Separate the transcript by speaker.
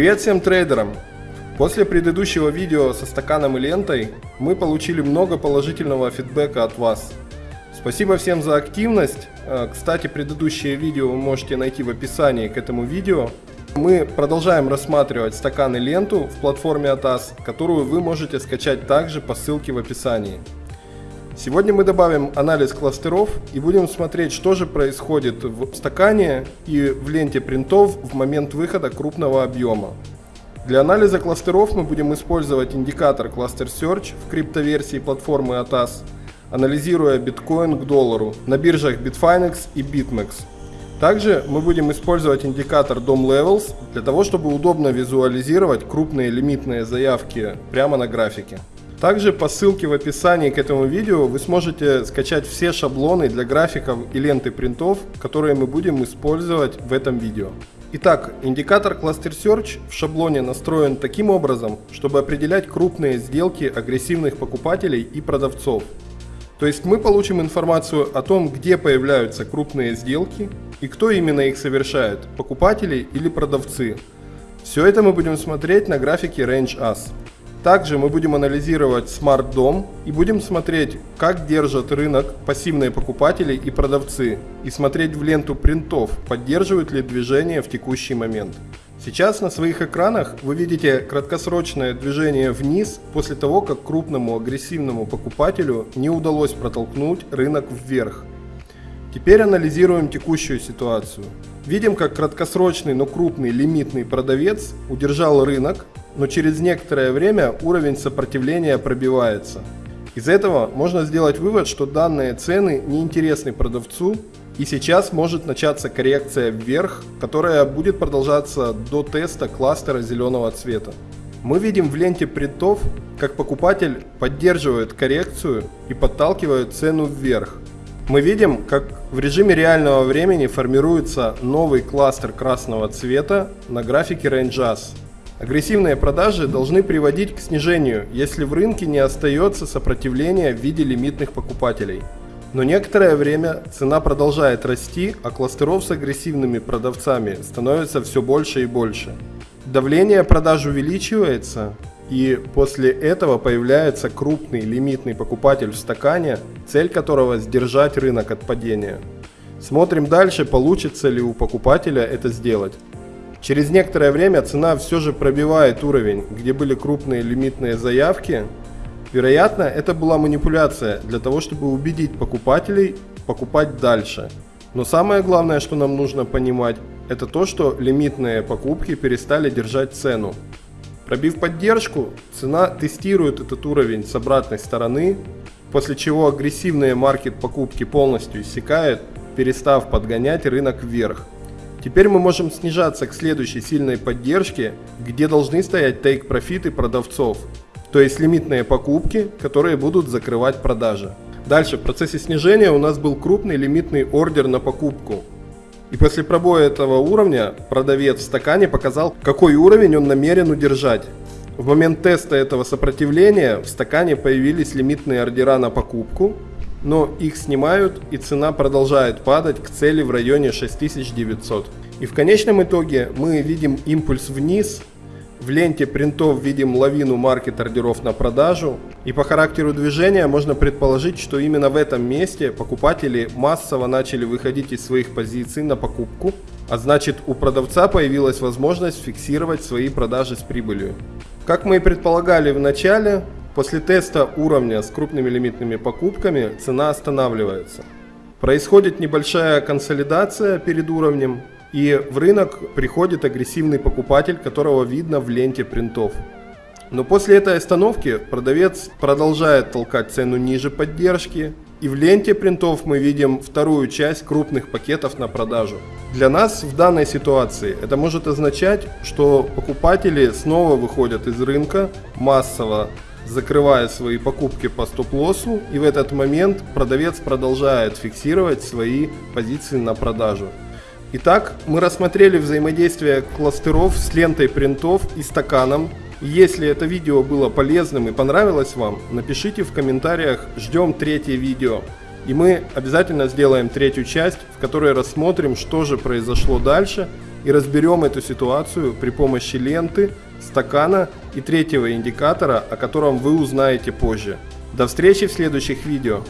Speaker 1: Привет всем трейдерам! После предыдущего видео со стаканом и лентой мы получили много положительного фидбэка от вас. Спасибо всем за активность. Э, кстати, предыдущее видео вы можете найти в описании к этому видео. Мы продолжаем рассматривать стакан и ленту в платформе ATAS, которую вы можете скачать также по ссылке в описании. Сегодня мы добавим анализ кластеров и будем смотреть, что же происходит в стакане и в ленте принтов в момент выхода крупного объема. Для анализа кластеров мы будем использовать индикатор Cluster Search в криптоверсии платформы ATAS, анализируя биткоин к доллару на биржах Bitfinex и BitMEX. Также мы будем использовать индикатор DOM Levels для того, чтобы удобно визуализировать крупные лимитные заявки прямо на графике. Также по ссылке в описании к этому видео вы сможете скачать все шаблоны для графиков и ленты принтов, которые мы будем использовать в этом видео. Итак, индикатор Cluster Search в шаблоне настроен таким образом, чтобы определять крупные сделки агрессивных покупателей и продавцов. То есть мы получим информацию о том, где появляются крупные сделки и кто именно их совершает, покупатели или продавцы. Все это мы будем смотреть на графике Range As. Также мы будем анализировать Dom и будем смотреть, как держат рынок пассивные покупатели и продавцы, и смотреть в ленту принтов, поддерживают ли движение в текущий момент. Сейчас на своих экранах вы видите краткосрочное движение вниз после того, как крупному агрессивному покупателю не удалось протолкнуть рынок вверх. Теперь анализируем текущую ситуацию. Видим, как краткосрочный, но крупный лимитный продавец удержал рынок но через некоторое время уровень сопротивления пробивается. Из этого можно сделать вывод, что данные цены неинтересны продавцу и сейчас может начаться коррекция вверх, которая будет продолжаться до теста кластера зеленого цвета. Мы видим в ленте принтов, как покупатель поддерживает коррекцию и подталкивает цену вверх. Мы видим, как в режиме реального времени формируется новый кластер красного цвета на графике RangeAs. Агрессивные продажи должны приводить к снижению, если в рынке не остается сопротивления в виде лимитных покупателей. Но некоторое время цена продолжает расти, а кластеров с агрессивными продавцами становится все больше и больше. Давление продаж увеличивается, и после этого появляется крупный лимитный покупатель в стакане, цель которого сдержать рынок от падения. Смотрим дальше, получится ли у покупателя это сделать. Через некоторое время цена все же пробивает уровень, где были крупные лимитные заявки. Вероятно, это была манипуляция для того, чтобы убедить покупателей покупать дальше. Но самое главное, что нам нужно понимать, это то, что лимитные покупки перестали держать цену. Пробив поддержку, цена тестирует этот уровень с обратной стороны, после чего агрессивные маркет покупки полностью иссякает, перестав подгонять рынок вверх. Теперь мы можем снижаться к следующей сильной поддержке, где должны стоять тейк-профиты продавцов, то есть лимитные покупки, которые будут закрывать продажи. Дальше в процессе снижения у нас был крупный лимитный ордер на покупку. И после пробоя этого уровня продавец в стакане показал, какой уровень он намерен удержать. В момент теста этого сопротивления в стакане появились лимитные ордера на покупку, но их снимают и цена продолжает падать к цели в районе 6900. И в конечном итоге мы видим импульс вниз, в ленте принтов видим лавину маркет ордеров на продажу. И по характеру движения можно предположить, что именно в этом месте покупатели массово начали выходить из своих позиций на покупку, а значит у продавца появилась возможность фиксировать свои продажи с прибылью. Как мы и предполагали в начале, После теста уровня с крупными лимитными покупками цена останавливается. Происходит небольшая консолидация перед уровнем, и в рынок приходит агрессивный покупатель, которого видно в ленте принтов. Но после этой остановки продавец продолжает толкать цену ниже поддержки, и в ленте принтов мы видим вторую часть крупных пакетов на продажу. Для нас в данной ситуации это может означать, что покупатели снова выходят из рынка массово, закрывая свои покупки по стоп-лоссу, и в этот момент продавец продолжает фиксировать свои позиции на продажу. Итак, мы рассмотрели взаимодействие кластеров с лентой принтов и стаканом. Если это видео было полезным и понравилось вам, напишите в комментариях «Ждем третье видео». И мы обязательно сделаем третью часть, в которой рассмотрим, что же произошло дальше и разберем эту ситуацию при помощи ленты, стакана и третьего индикатора, о котором вы узнаете позже. До встречи в следующих видео.